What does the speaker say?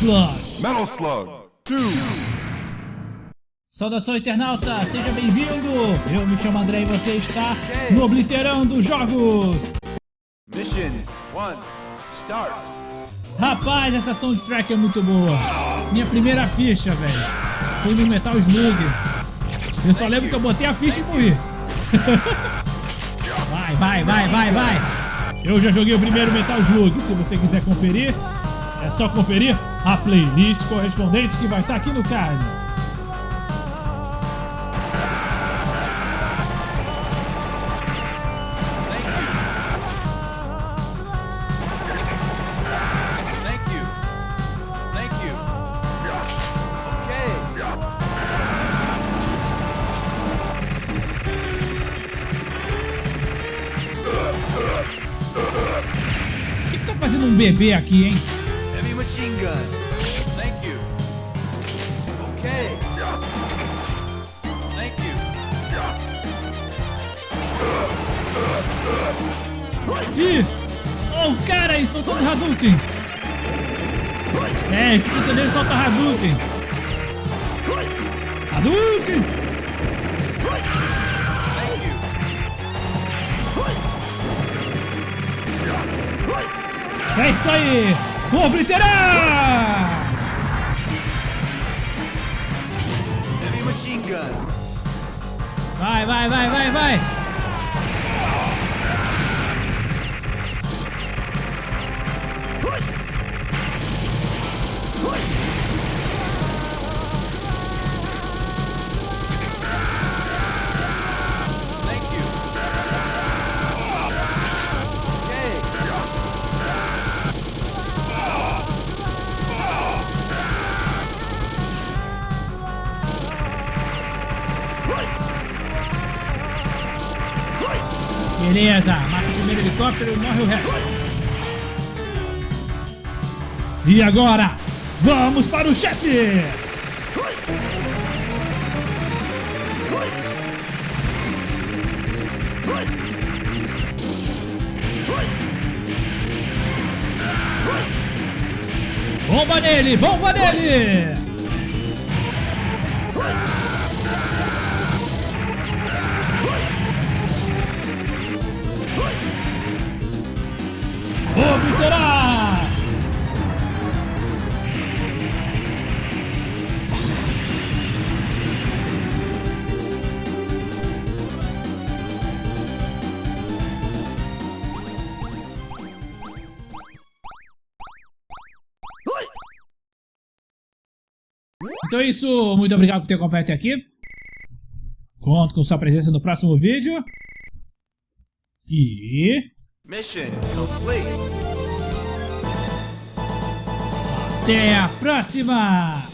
Slug. Metal Slug 2. Saudação internauta, seja bem-vindo! Eu me chamo André e você está no Obliterando Jogos! Mission 1. Start. Rapaz, essa soundtrack é muito boa! Minha primeira ficha, velho! Foi no Metal Slug! Eu só lembro que eu botei a ficha e morri! vai, vai, vai, vai, vai! Eu já joguei o primeiro Metal Slug, se você quiser conferir, é só conferir a playlist correspondente que vai estar aqui no card. O que, que tá fazendo um bebê aqui, hein? Machine gun. Thank you. Okay. Thank you. Ih! Oh, o cara aí soltando Hadouken! É, esse prisioneiro solta Hadouken! Hadouken! É isso aí! Vou obliterar! Vai, vai, vai, vai, vai! Beleza, mata o primeiro helicóptero morre o resto. E agora, vamos para o chefe! Bomba nele, bomba nele! Então é isso, muito obrigado por ter acompanhado até aqui. Conto com sua presença no próximo vídeo. E Mission complete. até a próxima!